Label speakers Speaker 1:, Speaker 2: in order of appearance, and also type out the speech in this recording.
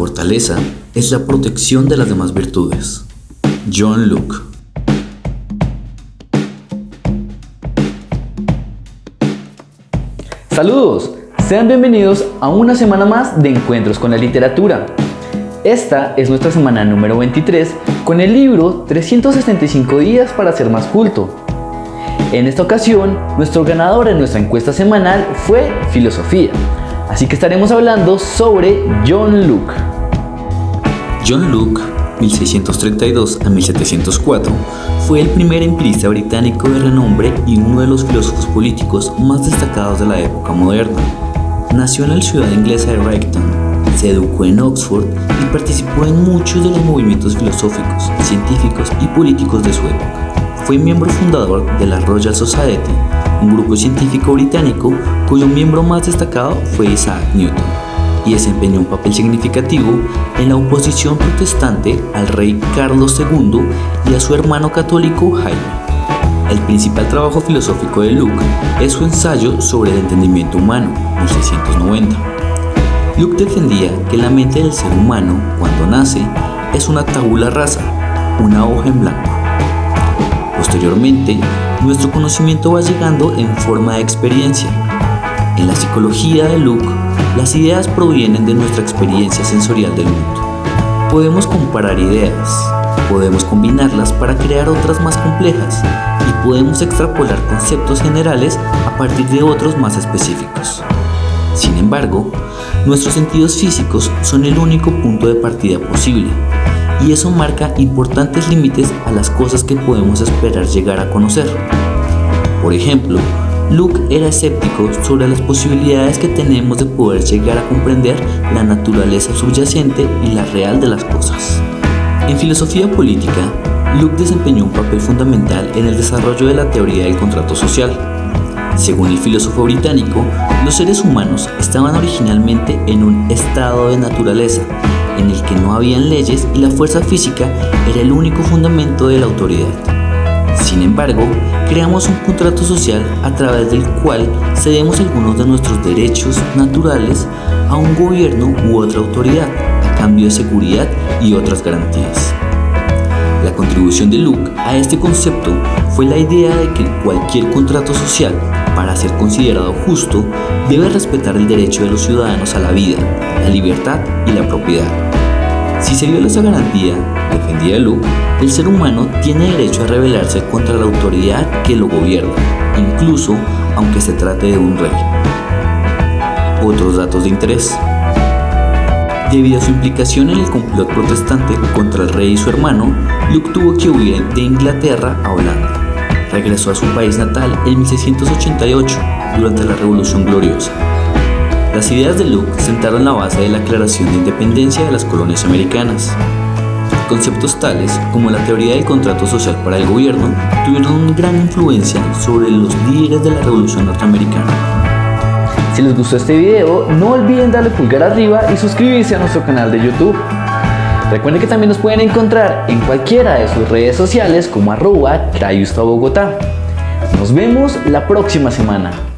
Speaker 1: fortaleza es la protección de las demás virtudes. John Luke
Speaker 2: Saludos, sean bienvenidos a una semana más de Encuentros con la Literatura. Esta es nuestra semana número 23 con el libro 365 días para ser más culto. En esta ocasión, nuestro ganador en nuestra encuesta semanal fue Filosofía, así que estaremos hablando sobre John Luke.
Speaker 1: John Luke, 1632 a 1704, fue el primer empirista británico de renombre y uno de los filósofos políticos más destacados de la época moderna. Nació en la ciudad inglesa de Brighton, se educó en Oxford y participó en muchos de los movimientos filosóficos, científicos y políticos de su época. Fue miembro fundador de la Royal Society, un grupo científico británico cuyo miembro más destacado fue Isaac Newton, y desempeñó un papel significativo en la oposición protestante al rey Carlos II y a su hermano católico Jaime. El principal trabajo filosófico de Luke es su ensayo sobre el entendimiento humano, 1690. Luke defendía que la mente del ser humano, cuando nace, es una tabula rasa, una hoja en blanco. Posteriormente, nuestro conocimiento va llegando en forma de experiencia. En la psicología de Luke, las ideas provienen de nuestra experiencia sensorial del mundo. Podemos comparar ideas, podemos combinarlas para crear otras más complejas y podemos extrapolar conceptos generales a partir de otros más específicos. Sin embargo, nuestros sentidos físicos son el único punto de partida posible y eso marca importantes límites a las cosas que podemos esperar llegar a conocer. Por ejemplo, Luke era escéptico sobre las posibilidades que tenemos de poder llegar a comprender la naturaleza subyacente y la real de las cosas. En filosofía política, Luke desempeñó un papel fundamental en el desarrollo de la teoría del contrato social. Según el filósofo británico, los seres humanos estaban originalmente en un estado de naturaleza en el que no habían leyes y la fuerza física era el único fundamento de la autoridad. Sin embargo, creamos un contrato social a través del cual cedemos algunos de nuestros derechos naturales a un gobierno u otra autoridad a cambio de seguridad y otras garantías. La contribución de Luke a este concepto fue la idea de que cualquier contrato social, para ser considerado justo, debe respetar el derecho de los ciudadanos a la vida, la libertad y la propiedad. Si se viola esa garantía, defendía Luke, el ser humano tiene derecho a rebelarse contra la autoridad que lo gobierna, incluso aunque se trate de un rey. Otros datos de interés. Debido a su implicación en el complot protestante contra el rey y su hermano, Luke tuvo que huir de Inglaterra a Holanda. Regresó a su país natal en 1688, durante la Revolución Gloriosa. Las ideas de Luke sentaron la base de la Declaración de Independencia de las colonias americanas. Conceptos tales como la teoría del contrato social para el gobierno tuvieron una gran influencia sobre los líderes de la Revolución Norteamericana.
Speaker 2: Si les gustó este video, no olviden darle pulgar arriba y suscribirse a nuestro canal de YouTube. Recuerden que también nos pueden encontrar en cualquiera de sus redes sociales como arroba Bogotá. Nos vemos la próxima semana.